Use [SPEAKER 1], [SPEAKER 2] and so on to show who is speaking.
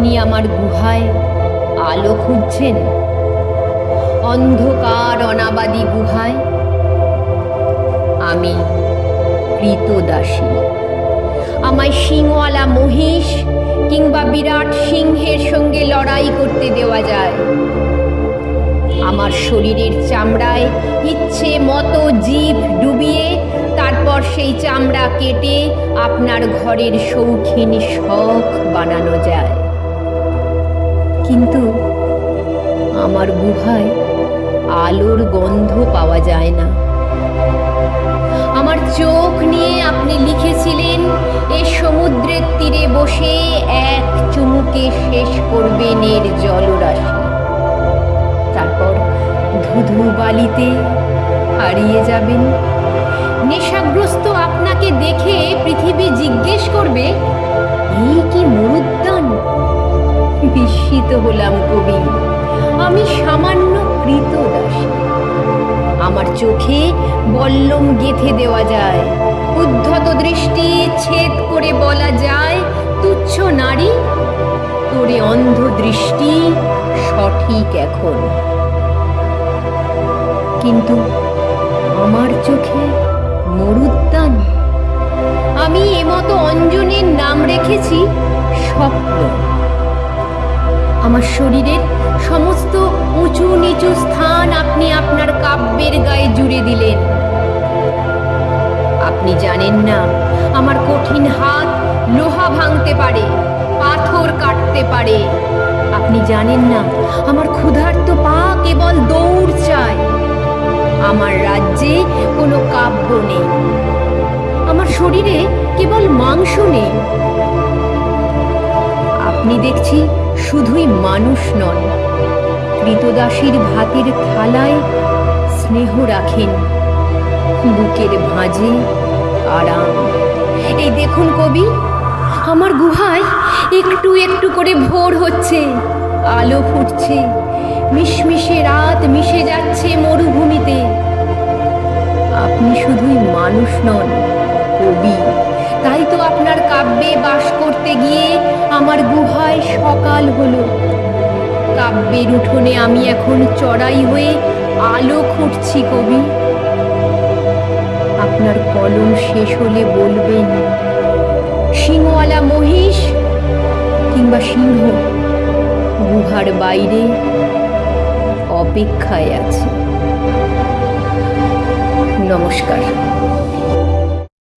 [SPEAKER 1] আপনি আমার গুহায় আলো খুঁজছেন? অন্ধকার অনাবাদী গুহায়? আমি কৃতদাসী। আমায় সিংওয়ালা মহিষ কিংবা বিরাট সিংহের সঙ্গে লড়াই করতে দেওয়া যায়। আমার শরীরের চামড়ায় ইচ্ছে মতো জীব ডুবিয়ে তারপর সেই চামড়া কেটে আপনার ঘরের শৌখিন শখ বানানো যায়। কিন্তু আমার গুহায় আলোর গন্ধ পাওয়া যায় না। আমার চোখ নিয়ে আপনি লিখেছিলেন, এ সমুদ্রের তীরে বসে এক চুমুকে শেষ করবেন এর জলরাশি। তারপর ধুধু বালিতে হারিয়ে যাবেন। নেশাগ্রস্ত আপনাকে দেখে পৃথিবী জিজ্ঞেস করবে হলাম কবি। আমি সামান্য কৃতদাসী। আমার চোখে বল্লম গেথে দেওয়া যায়। উদ্ধত দৃষ্টি ছেদ করে বলা যায়, তুচ্ছ নারী। তোরে অন্ধ দৃষ্টি সঠিক এখন। কিন্তু আমার চোখে মরুদ্যান। আমি এমতো অঞ্জনের নাম রেখেছি স্বপ্ন। আমার শরীরের সমস্ত উঁচু নিচু স্থান আপনি আপনার কাব্যের গায়ে জুড়ে দিলেন। আপনি জানেন না, আমার কঠিন হাত লোহা ভাঙতে পারে, পাথর কাটতে পারে। আপনি জানেন না, আমার ক্ষুধার্ত পা কেবল দৌড় চায়। আমার রাজ্যে কোনো কাব্য নেই। আমার শরীরে কেবল মাংস নেই। আপনি দেখছি শুধুই মানুষ নন। কৃতদাসীর ভাতের থালায় স্নেহ রাখেন। বুকের ভাঁজে আরাম। এই দেখুন কবি, আমার গুহায় একটু একটু করে ভোর হচ্ছে। আলো ফুটছে। মিশমিশে রাত মিশে যাচ্ছে মরুভূমিতে। আপনি শুধুই মানুষ নন, কবি। তাই তো আপনার কাব্যে বাস করতে গিয়ে আমার গুহায় সকাল হলো। কাব্যের উঠোনে আমি এখন চড়াই হয়ে আলো খুঁটছি কবি। আপনার কলম শেষ হলে বলবেন সিংওয়ালা মহিষ কিংবা সিংহ গুহার বাইরে অপেক্ষায় আছে। নমস্কার।